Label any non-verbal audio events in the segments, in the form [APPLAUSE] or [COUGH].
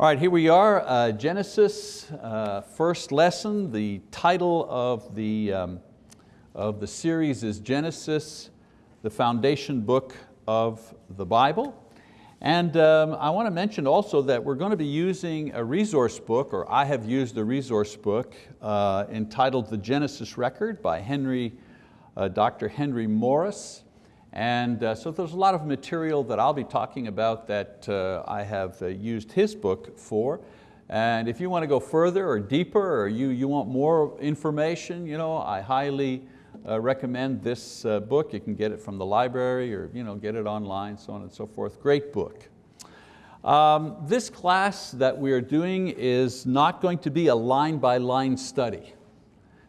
All right, here we are, uh, Genesis, uh, first lesson. The title of the, um, of the series is Genesis, the foundation book of the Bible. And um, I want to mention also that we're going to be using a resource book, or I have used a resource book uh, entitled The Genesis Record by Henry, uh, Dr. Henry Morris. And uh, so there's a lot of material that I'll be talking about that uh, I have uh, used his book for. And if you want to go further or deeper or you, you want more information, you know, I highly uh, recommend this uh, book. You can get it from the library or you know, get it online, so on and so forth. Great book. Um, this class that we're doing is not going to be a line by line study.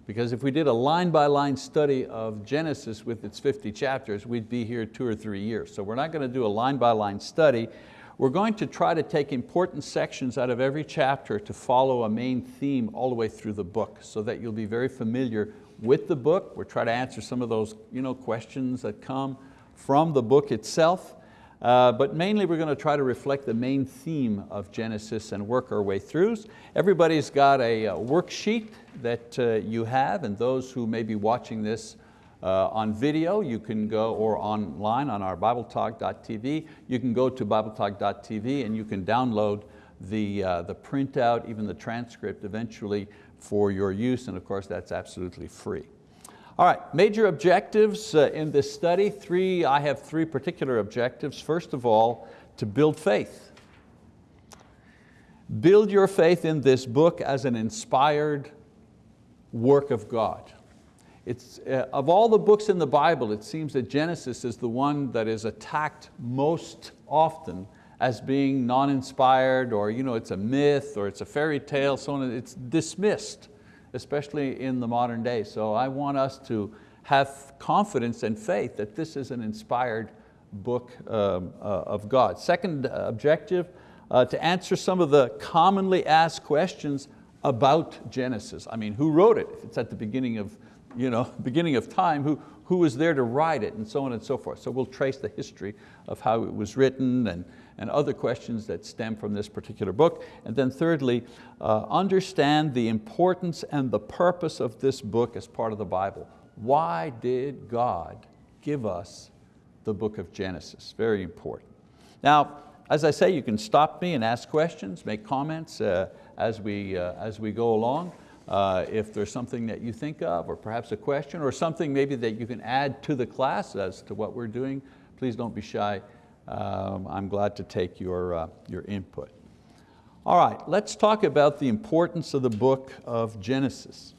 Because if we did a line by line study of Genesis with its 50 chapters, we'd be here two or three years. So we're not going to do a line by line study. We're going to try to take important sections out of every chapter to follow a main theme all the way through the book so that you'll be very familiar with the book. We'll try to answer some of those you know, questions that come from the book itself. Uh, but mainly we're going to try to reflect the main theme of Genesis and work our way through. Everybody's got a, a worksheet that uh, you have and those who may be watching this uh, on video, you can go, or online on our BibleTalk.tv, you can go to BibleTalk.tv and you can download the, uh, the printout, even the transcript eventually for your use, and of course that's absolutely free. All right, major objectives uh, in this study. Three, I have three particular objectives. First of all, to build faith. Build your faith in this book as an inspired work of God. It's, uh, of all the books in the Bible, it seems that Genesis is the one that is attacked most often as being non-inspired or you know, it's a myth or it's a fairy tale, so on. It's dismissed especially in the modern day. So I want us to have confidence and faith that this is an inspired book um, uh, of God. Second objective, uh, to answer some of the commonly asked questions about Genesis. I mean, who wrote it? It's at the beginning of, you know, [LAUGHS] beginning of time, who, who was there to write it and so on and so forth. So we'll trace the history of how it was written and, and other questions that stem from this particular book. And then thirdly, uh, understand the importance and the purpose of this book as part of the Bible. Why did God give us the book of Genesis? Very important. Now, as I say, you can stop me and ask questions, make comments uh, as, we, uh, as we go along. Uh, if there's something that you think of, or perhaps a question, or something maybe that you can add to the class as to what we're doing, please don't be shy um, I'm glad to take your, uh, your input. All right, let's talk about the importance of the book of Genesis.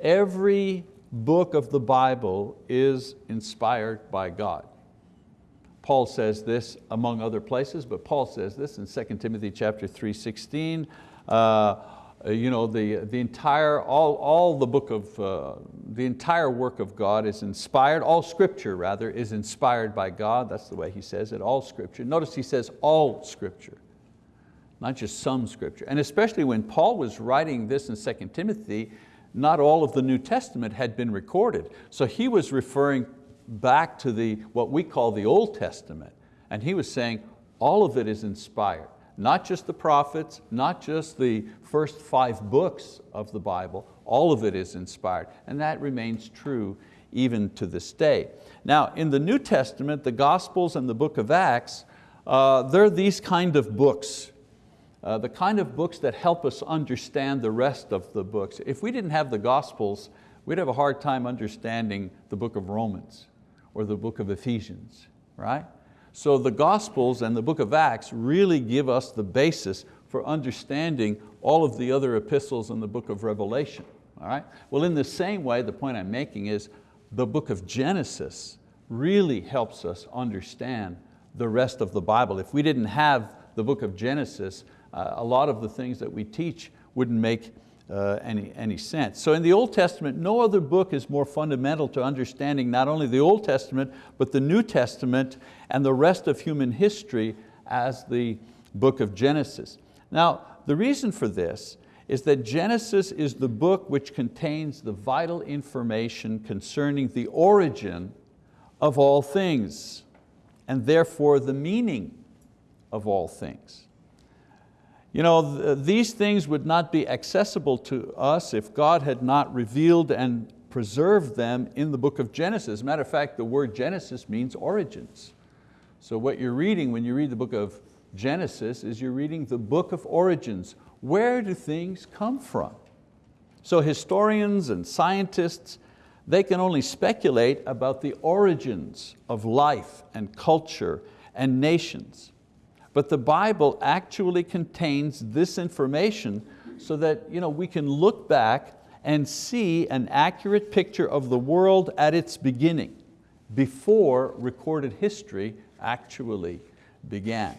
Every book of the Bible is inspired by God. Paul says this among other places, but Paul says this in 2 Timothy chapter 3, 16. Uh, you know, the, the entire, all, all the book of, uh, the entire work of God is inspired, all scripture rather is inspired by God, that's the way he says it, all scripture. Notice he says all scripture, not just some scripture. And especially when Paul was writing this in 2 Timothy, not all of the New Testament had been recorded. So he was referring back to the, what we call the Old Testament. And he was saying, all of it is inspired not just the prophets, not just the first five books of the Bible, all of it is inspired, and that remains true even to this day. Now, in the New Testament, the Gospels and the book of Acts, uh, they're these kind of books, uh, the kind of books that help us understand the rest of the books. If we didn't have the Gospels, we'd have a hard time understanding the book of Romans or the book of Ephesians, right? So the Gospels and the book of Acts really give us the basis for understanding all of the other epistles in the book of Revelation. All right? Well, in the same way, the point I'm making is the book of Genesis really helps us understand the rest of the Bible. If we didn't have the book of Genesis, uh, a lot of the things that we teach wouldn't make uh, any, any sense. So in the Old Testament, no other book is more fundamental to understanding not only the Old Testament, but the New Testament and the rest of human history as the book of Genesis. Now, the reason for this is that Genesis is the book which contains the vital information concerning the origin of all things, and therefore the meaning of all things. You know, th these things would not be accessible to us if God had not revealed and preserved them in the book of Genesis. Matter of fact, the word Genesis means origins. So what you're reading when you read the book of Genesis is you're reading the book of origins. Where do things come from? So historians and scientists, they can only speculate about the origins of life and culture and nations. But the Bible actually contains this information so that you know, we can look back and see an accurate picture of the world at its beginning, before recorded history actually began.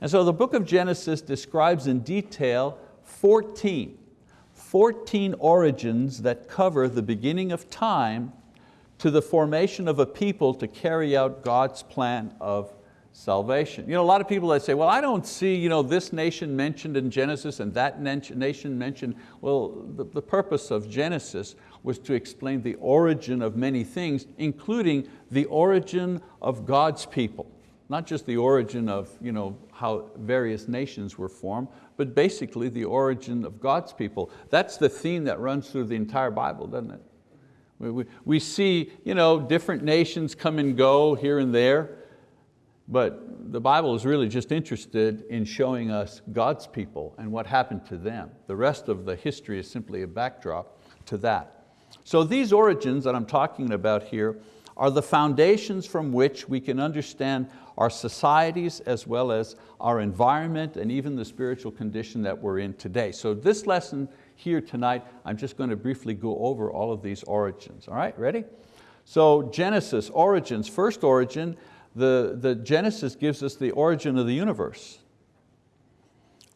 And so the book of Genesis describes in detail 14, 14 origins that cover the beginning of time to the formation of a people to carry out God's plan of salvation. You know, a lot of people that say, well, I don't see you know, this nation mentioned in Genesis and that nation mentioned. Well, the, the purpose of Genesis was to explain the origin of many things, including the origin of God's people. Not just the origin of you know, how various nations were formed, but basically the origin of God's people. That's the theme that runs through the entire Bible, doesn't it? We, we, we see you know, different nations come and go here and there, but the Bible is really just interested in showing us God's people and what happened to them. The rest of the history is simply a backdrop to that. So these origins that I'm talking about here are the foundations from which we can understand our societies as well as our environment and even the spiritual condition that we're in today. So this lesson here tonight, I'm just going to briefly go over all of these origins. All right, ready? So Genesis, origins, first origin, the, the Genesis gives us the origin of the universe.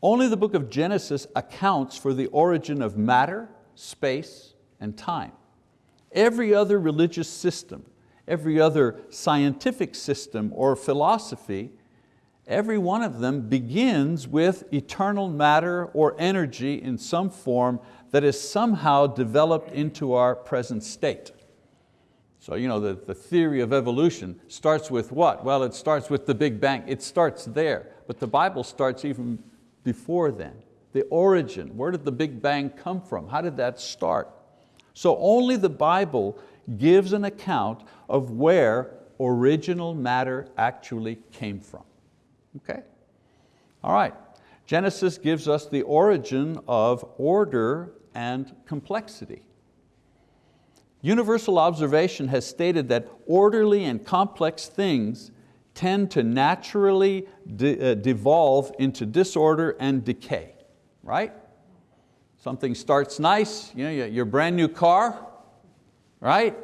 Only the book of Genesis accounts for the origin of matter, space, and time. Every other religious system, every other scientific system or philosophy, every one of them begins with eternal matter or energy in some form that is somehow developed into our present state. So you know, the, the theory of evolution starts with what? Well, it starts with the Big Bang. It starts there, but the Bible starts even before then. The origin, where did the Big Bang come from? How did that start? So only the Bible gives an account of where original matter actually came from. Okay? All right, Genesis gives us the origin of order and complexity. Universal observation has stated that orderly and complex things tend to naturally de uh, devolve into disorder and decay, right? Something starts nice, you know, your brand new car, right?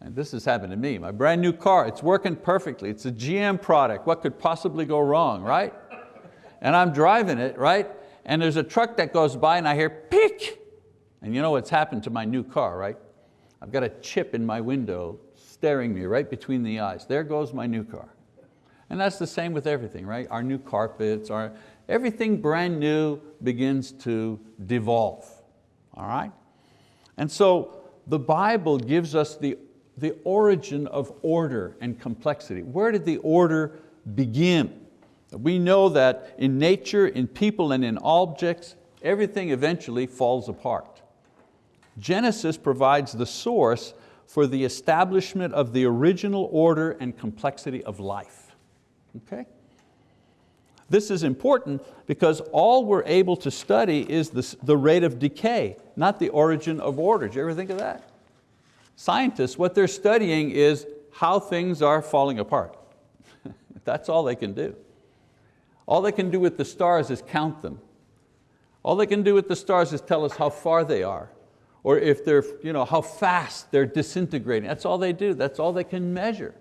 And this has happened to me, my brand new car, it's working perfectly, it's a GM product, what could possibly go wrong, right? And I'm driving it, right? And there's a truck that goes by and I hear, peek! And you know what's happened to my new car, right? I've got a chip in my window staring me right between the eyes. There goes my new car. And that's the same with everything, right? Our new carpets, our, everything brand new begins to devolve, all right? And so the Bible gives us the, the origin of order and complexity. Where did the order begin? We know that in nature, in people and in objects, everything eventually falls apart. Genesis provides the source for the establishment of the original order and complexity of life. Okay? This is important because all we're able to study is the, the rate of decay, not the origin of order. Did you ever think of that? Scientists, what they're studying is how things are falling apart. [LAUGHS] That's all they can do. All they can do with the stars is count them. All they can do with the stars is tell us how far they are or if they're, you know, how fast they're disintegrating. That's all they do, that's all they can measure.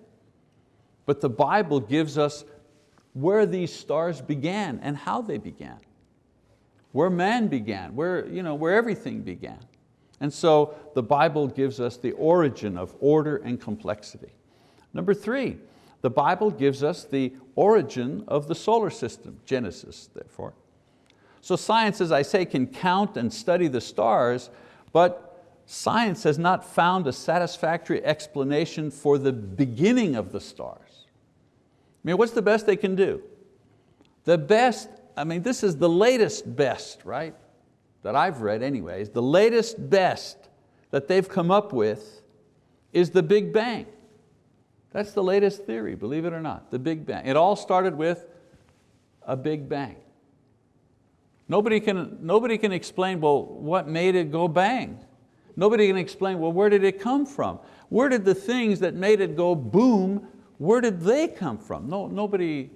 But the Bible gives us where these stars began and how they began. Where man began, where, you know, where everything began. And so the Bible gives us the origin of order and complexity. Number three, the Bible gives us the origin of the solar system, Genesis therefore. So science, as I say, can count and study the stars, but science has not found a satisfactory explanation for the beginning of the stars. I mean, what's the best they can do? The best I mean, this is the latest best, right? That I've read anyways. The latest best that they've come up with is the Big Bang. That's the latest theory, believe it or not, the Big Bang. It all started with a Big Bang. Nobody can, nobody can explain, well, what made it go bang? Nobody can explain, well, where did it come from? Where did the things that made it go boom, where did they come from? No, nobody,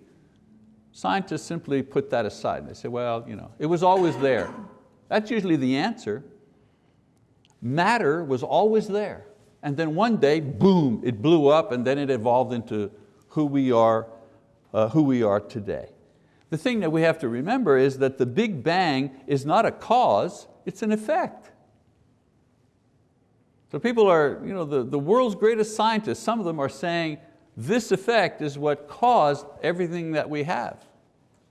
scientists simply put that aside. They say, well, you know, it was always there. That's usually the answer. Matter was always there. And then one day, boom, it blew up and then it evolved into who we are, uh, who we are today. The thing that we have to remember is that the Big Bang is not a cause, it's an effect. So people are, you know, the, the world's greatest scientists, some of them are saying this effect is what caused everything that we have.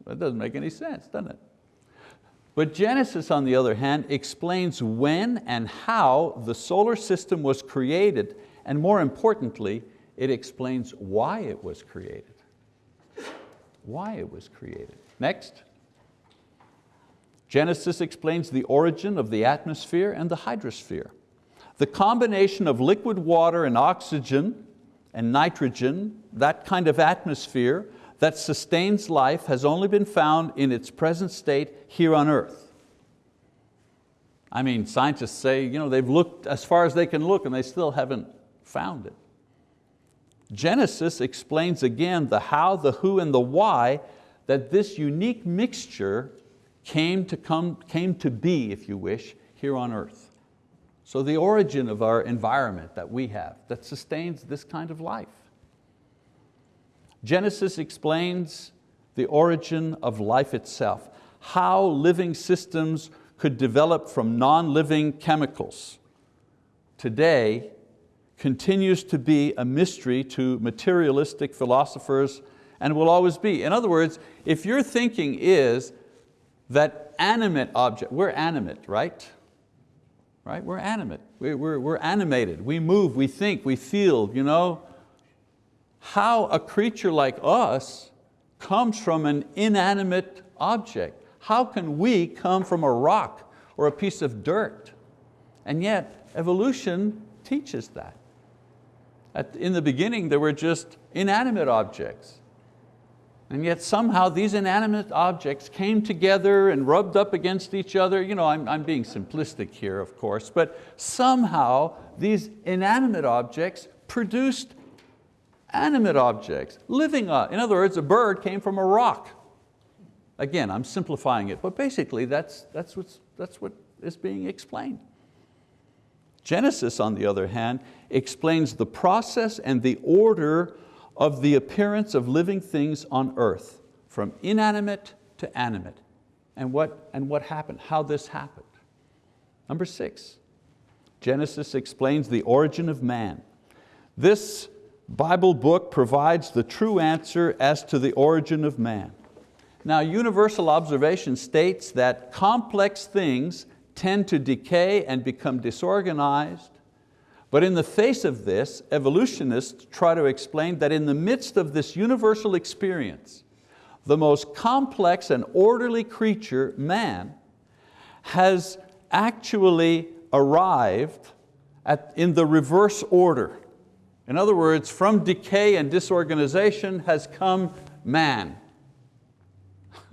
That doesn't make any sense, doesn't it? But Genesis, on the other hand, explains when and how the solar system was created, and more importantly, it explains why it was created. Why it was created. Next. Genesis explains the origin of the atmosphere and the hydrosphere. The combination of liquid water and oxygen and nitrogen, that kind of atmosphere, that sustains life has only been found in its present state here on earth. I mean, scientists say you know, they've looked as far as they can look and they still haven't found it. Genesis explains again the how, the who, and the why that this unique mixture came to, come, came to be, if you wish, here on earth. So the origin of our environment that we have that sustains this kind of life. Genesis explains the origin of life itself, how living systems could develop from non-living chemicals. Today continues to be a mystery to materialistic philosophers and will always be. In other words, if your thinking is that animate object, we're animate, right? Right, we're animate, we're, we're, we're animated, we move, we think, we feel, you know, how a creature like us comes from an inanimate object. How can we come from a rock or a piece of dirt? And yet, evolution teaches that. At, in the beginning, there were just inanimate objects. And yet somehow these inanimate objects came together and rubbed up against each other. You know, I'm, I'm being simplistic here, of course, but somehow these inanimate objects produced animate objects, living, uh, in other words, a bird came from a rock. Again, I'm simplifying it, but basically that's, that's, what's, that's what is being explained. Genesis, on the other hand, explains the process and the order of the appearance of living things on earth, from inanimate to animate, and what, and what happened, how this happened. Number six, Genesis explains the origin of man. This Bible book provides the true answer as to the origin of man. Now universal observation states that complex things tend to decay and become disorganized, but in the face of this, evolutionists try to explain that in the midst of this universal experience, the most complex and orderly creature, man, has actually arrived at, in the reverse order. In other words, from decay and disorganization has come man. [LAUGHS]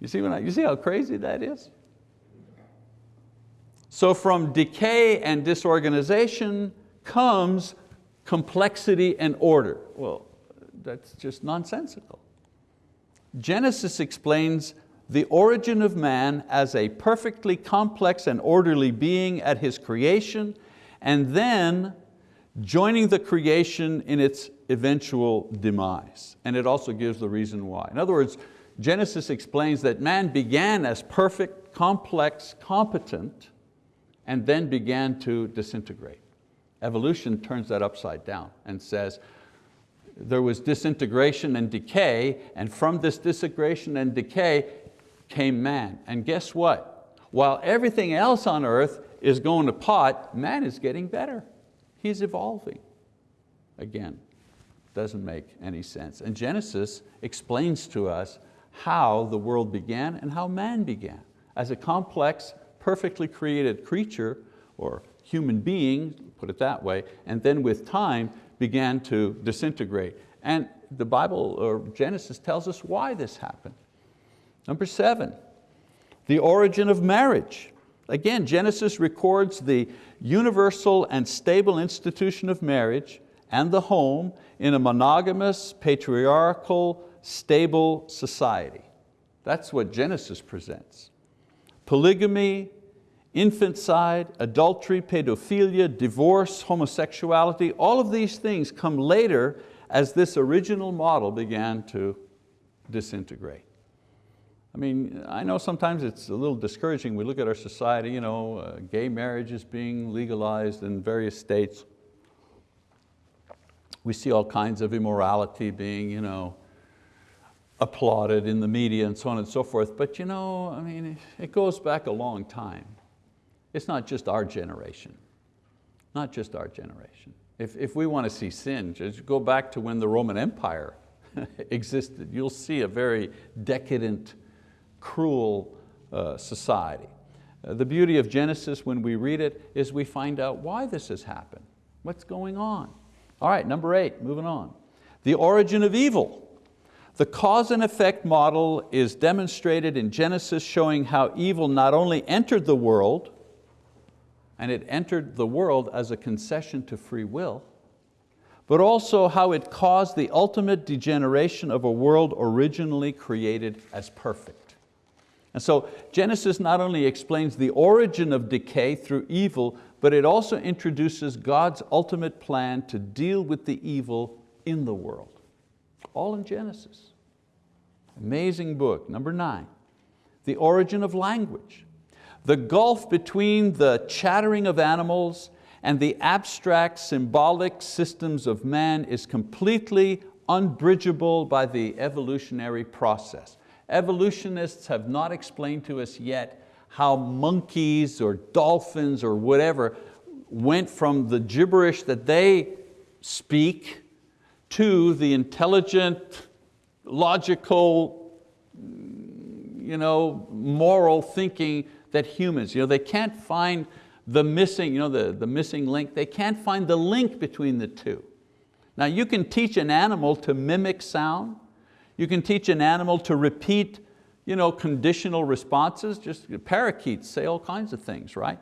you, see I, you see how crazy that is? So from decay and disorganization comes complexity and order. Well, that's just nonsensical. Genesis explains the origin of man as a perfectly complex and orderly being at his creation, and then joining the creation in its eventual demise. And it also gives the reason why. In other words, Genesis explains that man began as perfect, complex, competent, and then began to disintegrate. Evolution turns that upside down and says, there was disintegration and decay, and from this disintegration and decay came man. And guess what? While everything else on earth is going to pot, man is getting better. He's evolving. Again, doesn't make any sense. And Genesis explains to us how the world began and how man began. As a complex, perfectly created creature, or human being, put it that way, and then with time began to disintegrate. And the Bible, or Genesis, tells us why this happened. Number seven, the origin of marriage. Again, Genesis records the universal and stable institution of marriage and the home in a monogamous, patriarchal, stable society. That's what Genesis presents. Polygamy, infanticide, adultery, pedophilia, divorce, homosexuality, all of these things come later as this original model began to disintegrate. I mean, I know sometimes it's a little discouraging. We look at our society, you know, uh, gay marriage is being legalized in various states. We see all kinds of immorality being you know, applauded in the media and so on and so forth. But you know, I mean, it goes back a long time. It's not just our generation, not just our generation. If, if we want to see sin, just go back to when the Roman Empire [LAUGHS] existed. You'll see a very decadent, cruel uh, society. Uh, the beauty of Genesis when we read it is we find out why this has happened, what's going on. All right, number eight, moving on. The origin of evil. The cause and effect model is demonstrated in Genesis showing how evil not only entered the world, and it entered the world as a concession to free will, but also how it caused the ultimate degeneration of a world originally created as perfect. And so Genesis not only explains the origin of decay through evil, but it also introduces God's ultimate plan to deal with the evil in the world. All in Genesis. Amazing book. Number nine, the origin of language. The gulf between the chattering of animals and the abstract symbolic systems of man is completely unbridgeable by the evolutionary process. Evolutionists have not explained to us yet how monkeys or dolphins or whatever went from the gibberish that they speak to the intelligent, logical, you know, moral thinking that humans, you know, they can't find the missing, you know, the, the missing link, they can't find the link between the two. Now you can teach an animal to mimic sound, you can teach an animal to repeat you know, conditional responses, just parakeets say all kinds of things, right?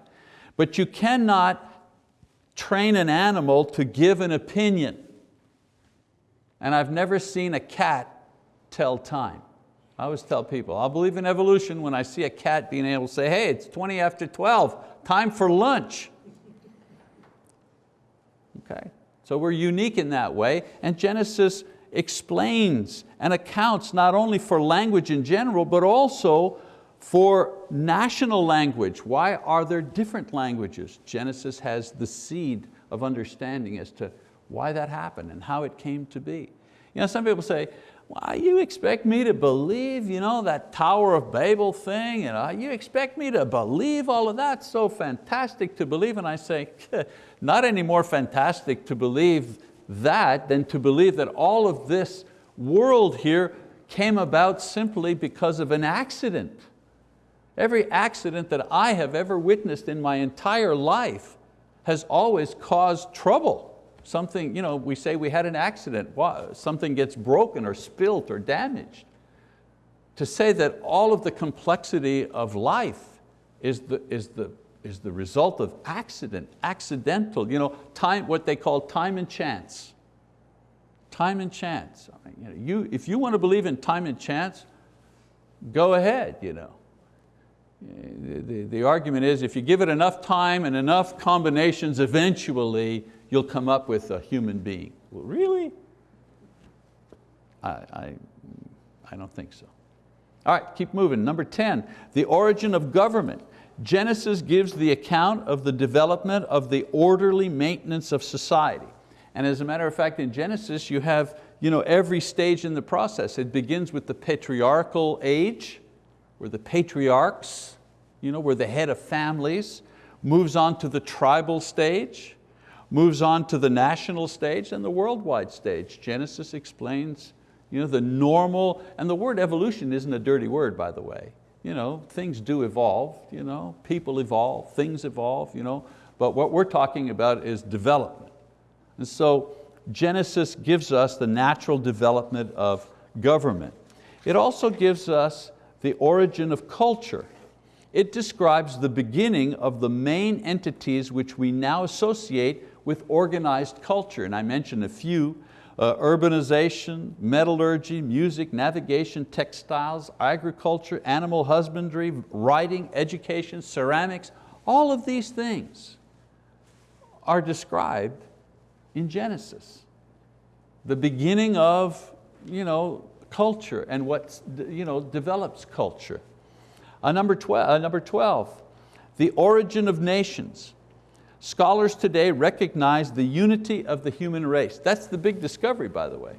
But you cannot train an animal to give an opinion. And I've never seen a cat tell time. I always tell people, I'll believe in evolution when I see a cat being able to say, hey, it's 20 after 12, time for lunch. Okay, so we're unique in that way, and Genesis explains and accounts not only for language in general, but also for national language. Why are there different languages? Genesis has the seed of understanding as to why that happened and how it came to be. You know, some people say, why you expect me to believe you know, that Tower of Babel thing? You, uh, know, you expect me to believe all of that? So fantastic to believe. And I say, [LAUGHS] not any more fantastic to believe that than to believe that all of this world here came about simply because of an accident. Every accident that I have ever witnessed in my entire life has always caused trouble. Something, you know, we say we had an accident, something gets broken or spilt or damaged. To say that all of the complexity of life is the, is the is the result of accident, accidental, you know, time, what they call time and chance. Time and chance. I mean, you know, you, if you want to believe in time and chance, go ahead. You know. The, the, the argument is if you give it enough time and enough combinations, eventually you'll come up with a human being. Well, really? I, I, I don't think so. All right, keep moving. Number 10, the origin of government. Genesis gives the account of the development of the orderly maintenance of society. And as a matter of fact, in Genesis, you have you know, every stage in the process. It begins with the patriarchal age, where the patriarchs you know, were the head of families, moves on to the tribal stage, moves on to the national stage and the worldwide stage. Genesis explains You know, the normal, and the word evolution isn't a dirty word, by the way. You know, things do evolve, you know, people evolve, things evolve, you know, but what we're talking about is development. And so Genesis gives us the natural development of government. It also gives us the origin of culture. It describes the beginning of the main entities which we now associate with organized culture. And I mentioned a few, uh, urbanization, metallurgy, music, navigation, textiles, agriculture, animal husbandry, writing, education, ceramics, all of these things are described in Genesis. The beginning of you know, culture and what you know, develops culture. Uh, number, 12, uh, number 12, the origin of nations. Scholars today recognize the unity of the human race. That's the big discovery, by the way.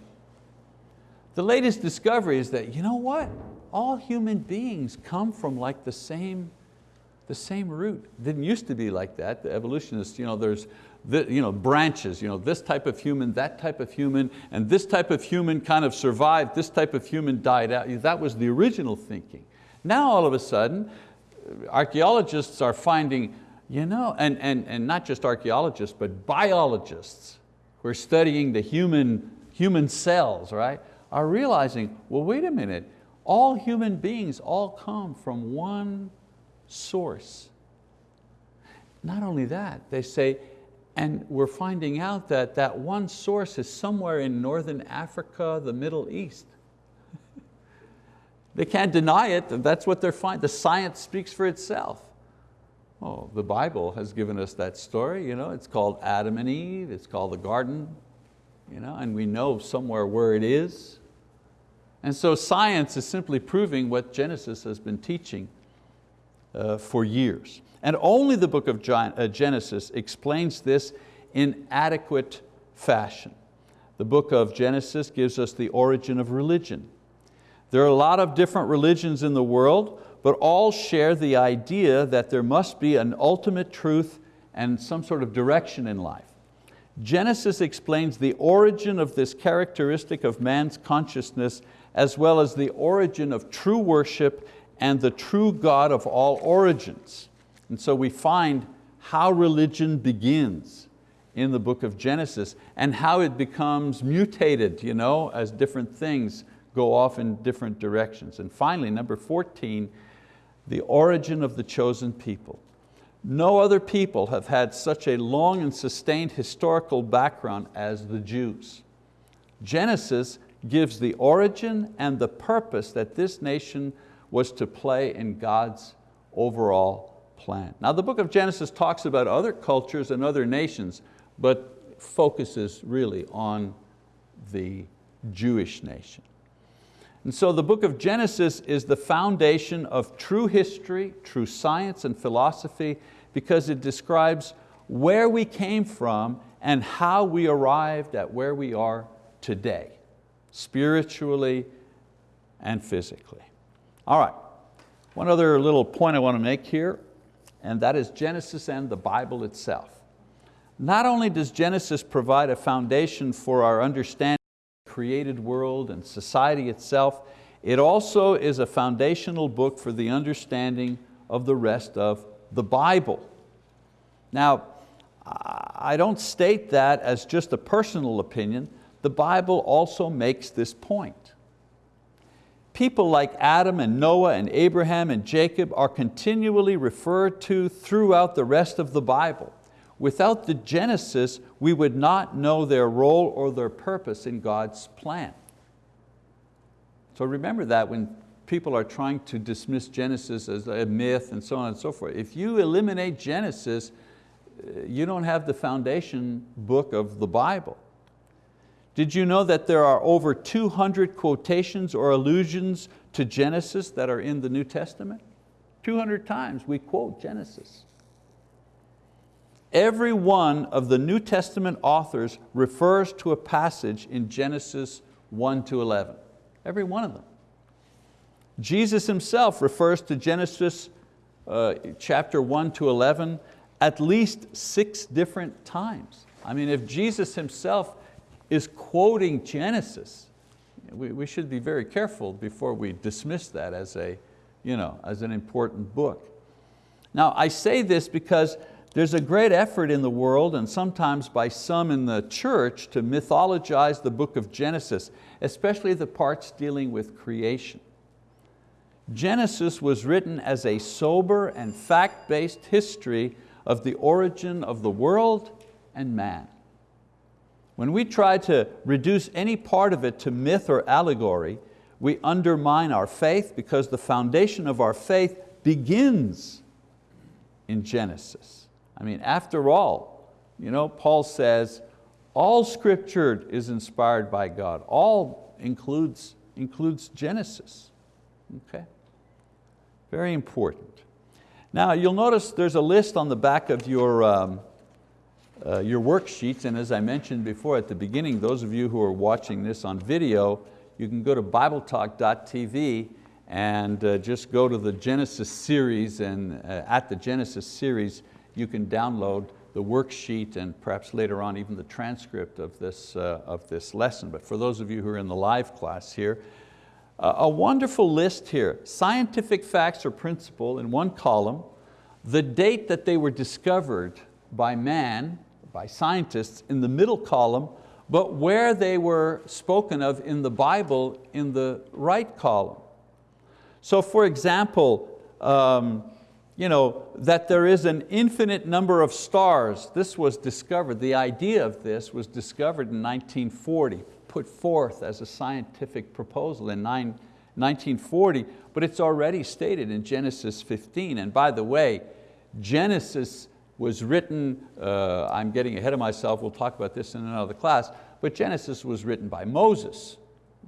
The latest discovery is that, you know what? All human beings come from like the same, the same root. Didn't used to be like that. The evolutionists, you know, there's the, you know, branches, you know, this type of human, that type of human, and this type of human kind of survived, this type of human died out. That was the original thinking. Now all of a sudden, archeologists are finding, you know, and, and, and not just archeologists, but biologists who are studying the human, human cells, right, are realizing, well, wait a minute, all human beings all come from one source. Not only that, they say and we're finding out that that one source is somewhere in Northern Africa, the Middle East. [LAUGHS] they can't deny it, that's what they're finding. The science speaks for itself. Oh, the Bible has given us that story. You know, it's called Adam and Eve, it's called the garden, you know, and we know somewhere where it is. And so science is simply proving what Genesis has been teaching uh, for years. And only the book of uh, Genesis explains this in adequate fashion. The book of Genesis gives us the origin of religion. There are a lot of different religions in the world, but all share the idea that there must be an ultimate truth and some sort of direction in life. Genesis explains the origin of this characteristic of man's consciousness as well as the origin of true worship and the true God of all origins. And so we find how religion begins in the book of Genesis and how it becomes mutated you know, as different things go off in different directions. And finally, number 14, the origin of the chosen people. No other people have had such a long and sustained historical background as the Jews. Genesis gives the origin and the purpose that this nation was to play in God's overall plan. Now the book of Genesis talks about other cultures and other nations, but focuses really on the Jewish nation. And so the book of Genesis is the foundation of true history, true science and philosophy, because it describes where we came from and how we arrived at where we are today, spiritually and physically. All right, one other little point I want to make here and that is Genesis and the Bible itself. Not only does Genesis provide a foundation for our understanding created world and society itself, it also is a foundational book for the understanding of the rest of the Bible. Now, I don't state that as just a personal opinion. The Bible also makes this point people like Adam and Noah and Abraham and Jacob are continually referred to throughout the rest of the Bible. Without the Genesis, we would not know their role or their purpose in God's plan. So remember that when people are trying to dismiss Genesis as a myth and so on and so forth. If you eliminate Genesis, you don't have the foundation book of the Bible. Did you know that there are over 200 quotations or allusions to Genesis that are in the New Testament? 200 times we quote Genesis. Every one of the New Testament authors refers to a passage in Genesis 1 to 11. Every one of them. Jesus himself refers to Genesis uh, chapter 1 to 11 at least six different times. I mean, if Jesus himself is quoting Genesis, we, we should be very careful before we dismiss that as, a, you know, as an important book. Now I say this because there's a great effort in the world and sometimes by some in the church to mythologize the book of Genesis, especially the parts dealing with creation. Genesis was written as a sober and fact-based history of the origin of the world and man. When we try to reduce any part of it to myth or allegory, we undermine our faith because the foundation of our faith begins in Genesis. I mean, after all, you know, Paul says, all scripture is inspired by God. All includes, includes Genesis. Okay? Very important. Now you'll notice there's a list on the back of your, um, uh, your worksheets and as I mentioned before at the beginning, those of you who are watching this on video, you can go to bibletalk.tv and uh, just go to the Genesis series and uh, at the Genesis series you can download the worksheet and perhaps later on even the transcript of this, uh, of this lesson. But for those of you who are in the live class here, a wonderful list here, scientific facts or principle in one column, the date that they were discovered by man, by scientists in the middle column, but where they were spoken of in the Bible in the right column. So for example, um, you know, that there is an infinite number of stars. This was discovered, the idea of this was discovered in 1940 put forth as a scientific proposal in 1940, but it's already stated in Genesis 15. And by the way, Genesis was written, uh, I'm getting ahead of myself, we'll talk about this in another class, but Genesis was written by Moses.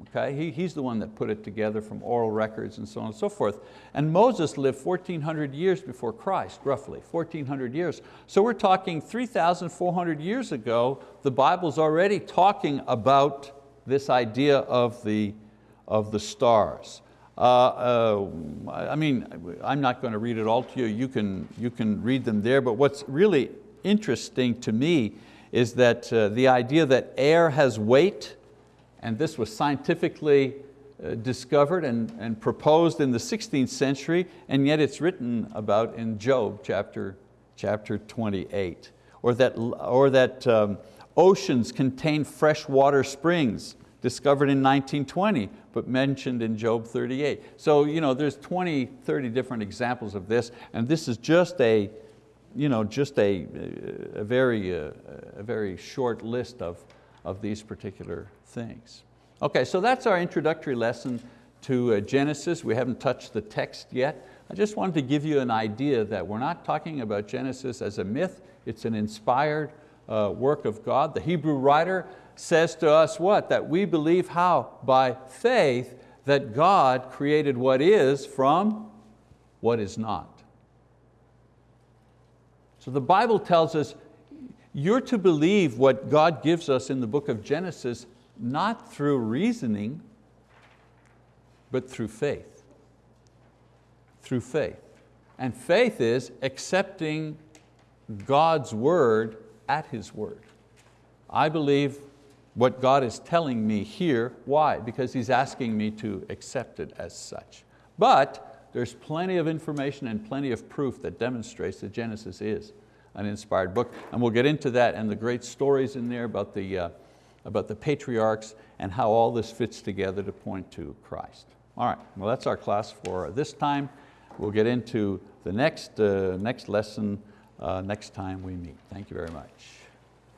Okay? He, he's the one that put it together from oral records and so on and so forth. And Moses lived 1,400 years before Christ, roughly, 1,400 years. So we're talking 3,400 years ago, the Bible's already talking about this idea of the, of the stars. Uh, uh, I mean, I'm not going to read it all to you, you can, you can read them there, but what's really interesting to me is that uh, the idea that air has weight, and this was scientifically uh, discovered and, and proposed in the 16th century, and yet it's written about in Job chapter, chapter 28. Or that, or that um, Oceans contain freshwater springs, discovered in 1920, but mentioned in Job 38. So you know, there's 20, 30 different examples of this, and this is just a, you know, just a, a, very, a, a very short list of, of these particular things. Okay, so that's our introductory lesson to uh, Genesis. We haven't touched the text yet. I just wanted to give you an idea that we're not talking about Genesis as a myth, it's an inspired uh, work of God. The Hebrew writer says to us what? That we believe how? By faith that God created what is from what is not. So the Bible tells us you're to believe what God gives us in the book of Genesis not through reasoning, but through faith. Through faith. And faith is accepting God's word at His word. I believe what God is telling me here. Why? Because He's asking me to accept it as such. But there's plenty of information and plenty of proof that demonstrates that Genesis is an inspired book. And we'll get into that and the great stories in there about the, uh, about the patriarchs and how all this fits together to point to Christ. All right, well that's our class for this time. We'll get into the next, uh, next lesson uh, next time we meet. Thank you very much.